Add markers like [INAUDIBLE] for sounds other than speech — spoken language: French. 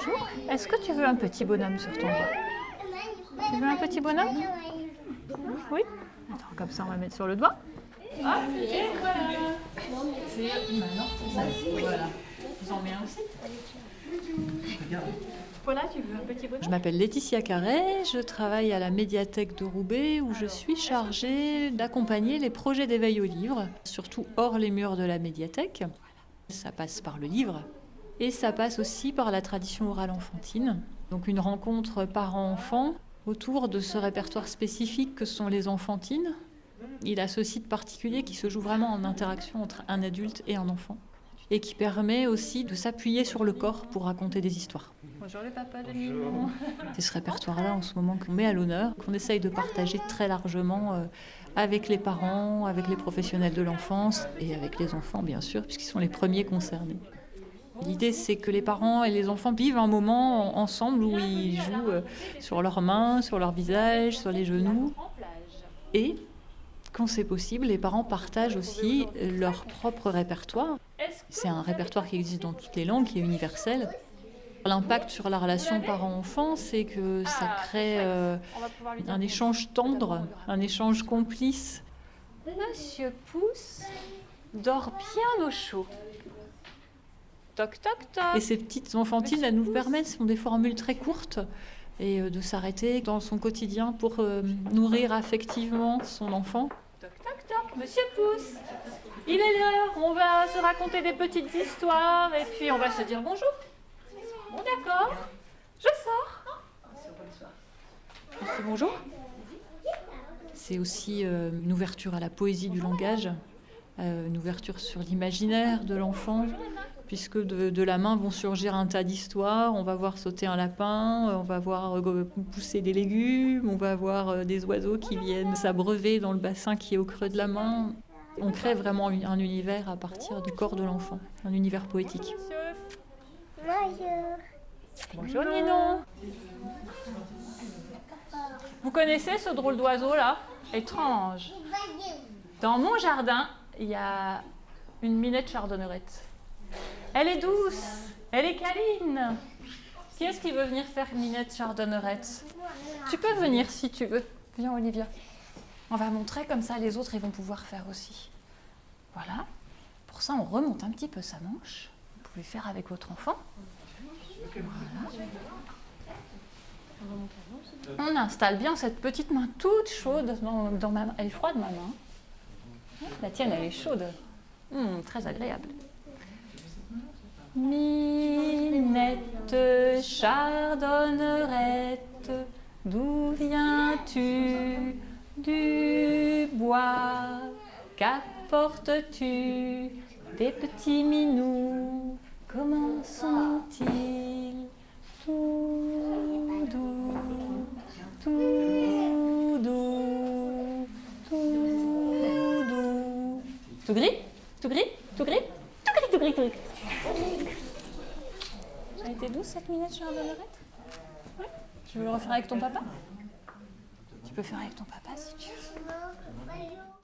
Bonjour. Est-ce que tu veux un petit bonhomme sur ton doigt Tu veux un petit bonhomme Oui Attends, comme ça on va mettre sur le doigt. Ah, voilà voilà. Vous en un aussi Voilà, tu veux un petit bonhomme? Je m'appelle Laetitia Carré, je travaille à la médiathèque de Roubaix où je suis chargée d'accompagner les projets d'éveil au livre, surtout hors les murs de la médiathèque. Ça passe par le livre, et ça passe aussi par la tradition orale enfantine, donc une rencontre parents-enfants autour de ce répertoire spécifique que sont les enfantines. Il a ce site particulier qui se joue vraiment en interaction entre un adulte et un enfant et qui permet aussi de s'appuyer sur le corps pour raconter des histoires. Bonjour les papas de C'est [LAUGHS] ce répertoire-là en ce moment qu'on met à l'honneur, qu'on essaye de partager très largement euh, avec les parents, avec les professionnels de l'enfance et avec les enfants bien sûr, puisqu'ils sont les premiers concernés. L'idée, c'est que les parents et les enfants vivent un moment ensemble où ils jouent euh, sur leurs mains, sur leur visage, sur les genoux. Et, quand c'est possible, les parents partagent aussi leur propre répertoire. C'est un répertoire qui existe dans toutes les langues, qui est universel. L'impact sur la relation parent-enfant, c'est que ça crée euh, un échange tendre, un échange complice. Monsieur Pouce dort bien au chaud. Et ces petites enfantines, elles nous permettent, ce sont des formules très courtes, et euh, de s'arrêter dans son quotidien pour euh, nourrir affectivement son enfant. Toc, toc, toc, monsieur Pouce, il est l'heure, on va se raconter des petites histoires, et puis on va se dire bonjour. Bon, d'accord, je sors. bonjour. C'est aussi euh, une ouverture à la poésie du langage, une ouverture sur l'imaginaire de l'enfant, puisque de, la main vont surgir un tas d'histoires. On va voir sauter un lapin, on va voir euh, pousser des légumes, on va voir euh, des oiseaux qui viennent s'abreuver dans le bassin qui est au creux de la main. On crée vraiment un univers à partir du corps de l'enfant, un univers poétique. Bonjour. Bonjour Ninon. Vous connaissez ce drôle d'oiseau là? Étrange. Dans mon jardin, il y a une minette chardonnerette. Elle est douce, elle est câline. Qui est-ce qui veut venir faire Minette Chardonnerette Tu peux venir si tu veux. Viens Olivia. On va montrer comme ça les autres ils vont pouvoir faire aussi. Voilà. Pour ça on remonte un petit peu sa manche. Vous pouvez faire avec votre enfant. On installe bien cette petite main toute chaude dans, ma main. Elle est froide ma main. La tienne elle est chaude. Hum, très agréable. Minette chardonnerette, d'où viens-tu? Du bois, qu'apportes-tu? Des petits minous, comment sont-ils? Tout doux, tout doux, tout doux. Tout gris? Tout gris? Tout gris? Tout gris. Ça été douce cette minette chez Oui Tu veux le refaire avec ton papa? Tu peux faire avec ton papa si tu veux.